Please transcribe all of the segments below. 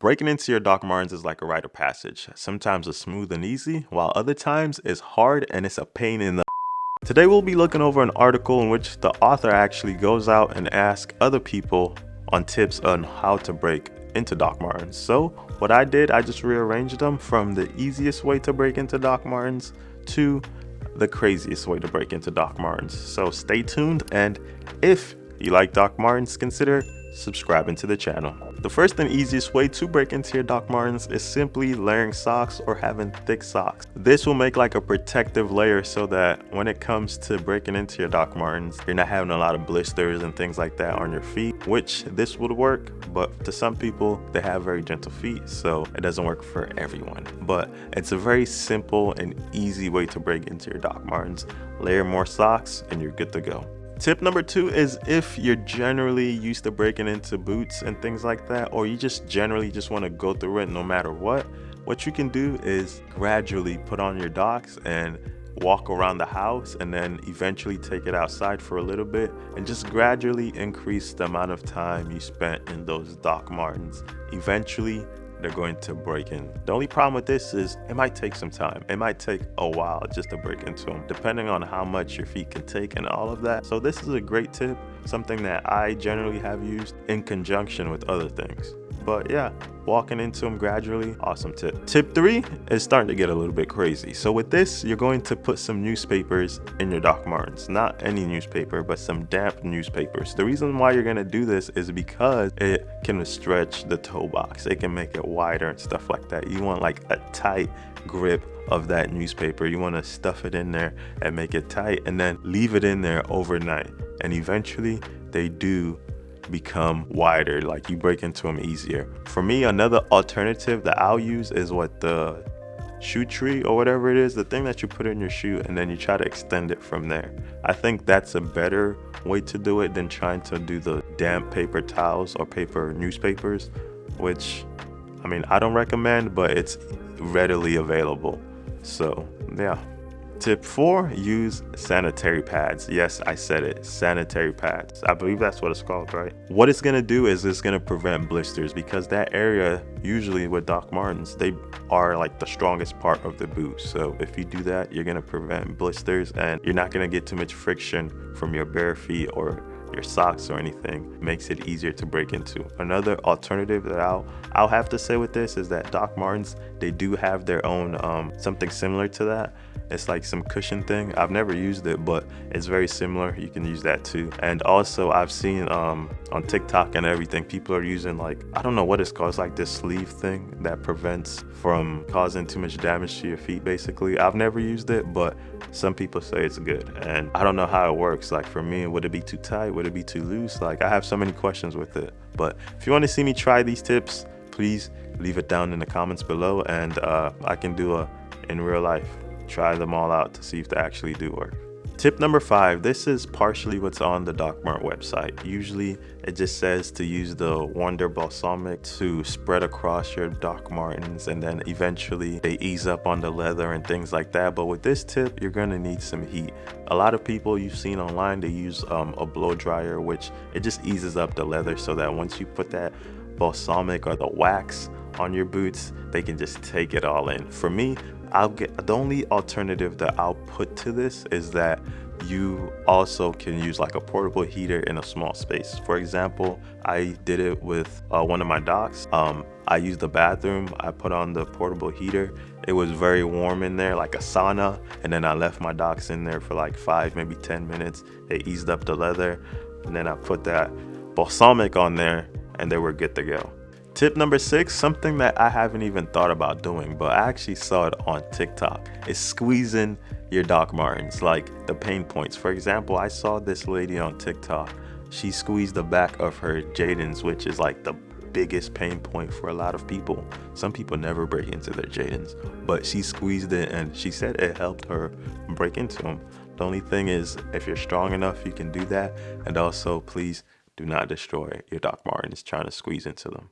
Breaking into your Doc Martens is like a rite of passage. Sometimes it's smooth and easy, while other times it's hard and it's a pain in the Today we'll be looking over an article in which the author actually goes out and asks other people on tips on how to break into Doc Martens. So what I did, I just rearranged them from the easiest way to break into Doc Martens to the craziest way to break into Doc Martens. So stay tuned and if you like Doc Martens, consider subscribing to the channel. The first and easiest way to break into your Doc Martens is simply layering socks or having thick socks. This will make like a protective layer so that when it comes to breaking into your Doc Martens, you're not having a lot of blisters and things like that on your feet, which this would work, but to some people, they have very gentle feet, so it doesn't work for everyone. But it's a very simple and easy way to break into your Doc Martens. Layer more socks and you're good to go. Tip number two is if you're generally used to breaking into boots and things like that, or you just generally just want to go through it no matter what, what you can do is gradually put on your docs and walk around the house and then eventually take it outside for a little bit and just gradually increase the amount of time you spent in those Doc Martens. Eventually, they're going to break in. The only problem with this is it might take some time. It might take a while just to break into them, depending on how much your feet can take and all of that. So this is a great tip, something that I generally have used in conjunction with other things. But yeah, walking into them gradually, awesome tip. Tip three is starting to get a little bit crazy. So with this, you're going to put some newspapers in your Doc Martens. Not any newspaper, but some damp newspapers. The reason why you're gonna do this is because it can stretch the toe box. It can make it wider and stuff like that. You want like a tight grip of that newspaper. You wanna stuff it in there and make it tight and then leave it in there overnight. And eventually they do become wider like you break into them easier. For me another alternative that i'll use is what the shoe tree or whatever it is the thing that you put in your shoe and then you try to extend it from there. I think that's a better way to do it than trying to do the damp paper towels or paper newspapers which i mean i don't recommend but it's readily available. So yeah Tip four, use sanitary pads. Yes, I said it, sanitary pads. I believe that's what it's called, right? What it's gonna do is it's gonna prevent blisters because that area, usually with Doc Martens, they are like the strongest part of the boot. So if you do that, you're gonna prevent blisters and you're not gonna get too much friction from your bare feet or your socks or anything makes it easier to break into. Another alternative that I'll I'll have to say with this is that Doc Martens they do have their own um, something similar to that it's like some cushion thing. I've never used it, but it's very similar. You can use that too. And also I've seen um, on TikTok and everything, people are using like, I don't know what it's called. It's like this sleeve thing that prevents from causing too much damage to your feet basically. I've never used it, but some people say it's good. And I don't know how it works. Like for me, would it be too tight? Would it be too loose? Like I have so many questions with it. But if you want to see me try these tips, please leave it down in the comments below and uh, I can do a in real life try them all out to see if they actually do work. Tip number five, this is partially what's on the DocMart website. Usually it just says to use the Wonder Balsamic to spread across your Doc Martens and then eventually they ease up on the leather and things like that. But with this tip, you're gonna need some heat. A lot of people you've seen online, they use um, a blow dryer, which it just eases up the leather so that once you put that balsamic or the wax on your boots, they can just take it all in. For me, I'll get the only alternative that I'll put to this is that you also can use like a portable heater in a small space. For example, I did it with uh, one of my docs. Um, I used the bathroom, I put on the portable heater. It was very warm in there, like a sauna. And then I left my docs in there for like five, maybe 10 minutes. It eased up the leather. And then I put that balsamic on there and they were good to go. Tip number six, something that I haven't even thought about doing, but I actually saw it on TikTok, is squeezing your Doc Martens, like the pain points. For example, I saw this lady on TikTok. She squeezed the back of her Jadon's, which is like the biggest pain point for a lot of people. Some people never break into their Jadons, but she squeezed it and she said it helped her break into them. The only thing is, if you're strong enough, you can do that. And also, please do not destroy your Doc Martens trying to squeeze into them.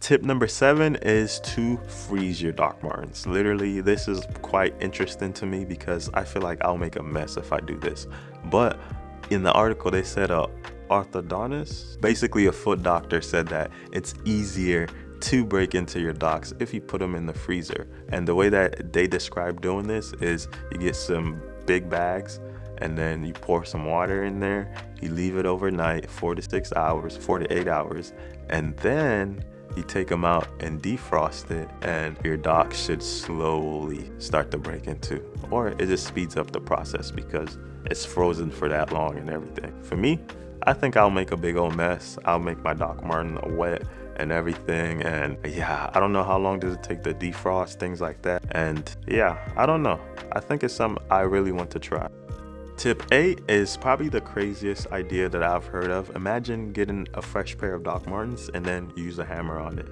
Tip number seven is to freeze your Doc Martens. Literally, this is quite interesting to me because I feel like I'll make a mess if I do this. But in the article, they said a orthodontist, basically a foot doctor said that it's easier to break into your docs if you put them in the freezer. And the way that they describe doing this is you get some big bags and then you pour some water in there, you leave it overnight, four to six hours, four to eight hours, and then you take them out and defrost it and your dock should slowly start to break into or it just speeds up the process because it's frozen for that long and everything. For me i think i'll make a big old mess. I'll make my doc martin wet and everything and yeah i don't know how long does it take to defrost things like that. And yeah i don't know. I think it's something i really want to try Tip 8 is probably the craziest idea that I've heard of. Imagine getting a fresh pair of Doc Martens and then use a hammer on it.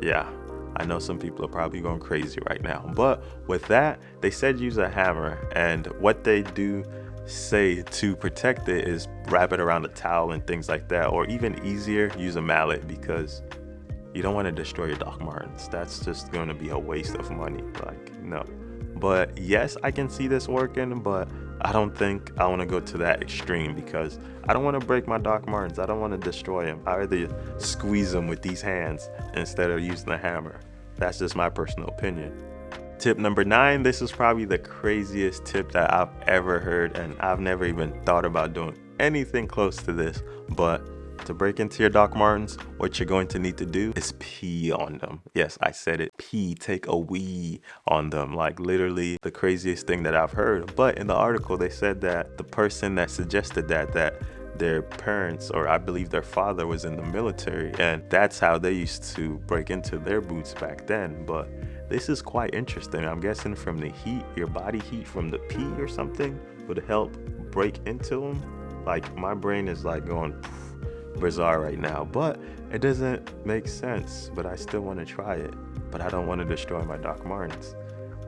Yeah, I know some people are probably going crazy right now. But with that, they said use a hammer. And what they do say to protect it is wrap it around a towel and things like that. Or even easier, use a mallet because you don't want to destroy your Doc Martens. That's just going to be a waste of money. Like, no. But yes, I can see this working, but I don't think I want to go to that extreme because I don't want to break my Doc Martens. I don't want to destroy them. I rather squeeze them with these hands instead of using a hammer. That's just my personal opinion. Tip number nine, this is probably the craziest tip that I've ever heard and I've never even thought about doing anything close to this, but to break into your Doc Martens, what you're going to need to do is pee on them. Yes, I said it. Pee, take a wee on them. Like literally the craziest thing that I've heard. But in the article, they said that the person that suggested that, that their parents or I believe their father was in the military and that's how they used to break into their boots back then. But this is quite interesting. I'm guessing from the heat, your body heat from the pee or something would help break into them. Like my brain is like going bizarre right now, but it doesn't make sense. But I still want to try it. But I don't want to destroy my Doc Martens.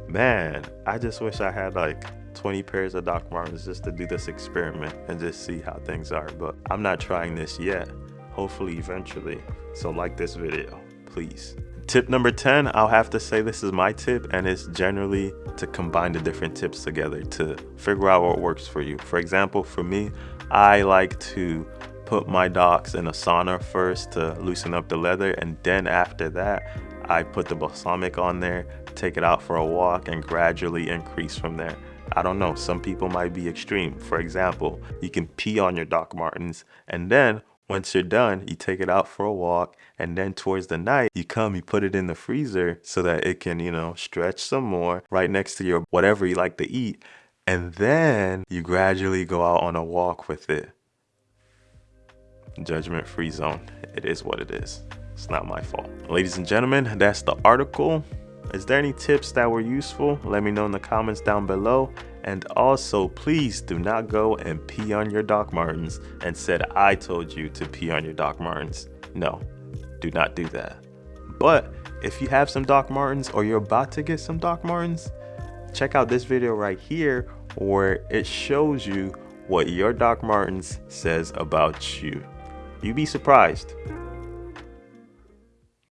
Man, I just wish I had like 20 pairs of Doc Martens just to do this experiment and just see how things are. But I'm not trying this yet. Hopefully, eventually. So, like this video, please. Tip number 10, I'll have to say this is my tip, and it's generally to combine the different tips together to figure out what works for you. For example, for me, I like to put my docs in a sauna first to loosen up the leather and then after that I put the balsamic on there take it out for a walk and gradually increase from there. I don't know some people might be extreme. For example you can pee on your Doc Martens and then once you're done you take it out for a walk and then towards the night you come you put it in the freezer so that it can you know stretch some more right next to your whatever you like to eat and then you gradually go out on a walk with it judgment free zone. It is what it is. It's not my fault. Ladies and gentlemen, that's the article. Is there any tips that were useful? Let me know in the comments down below. And also, please do not go and pee on your Doc Martens and said I told you to pee on your Doc Martens. No, do not do that. But if you have some Doc Martens or you're about to get some Doc Martens, check out this video right here where it shows you what your Doc Martens says about you. You'd be surprised.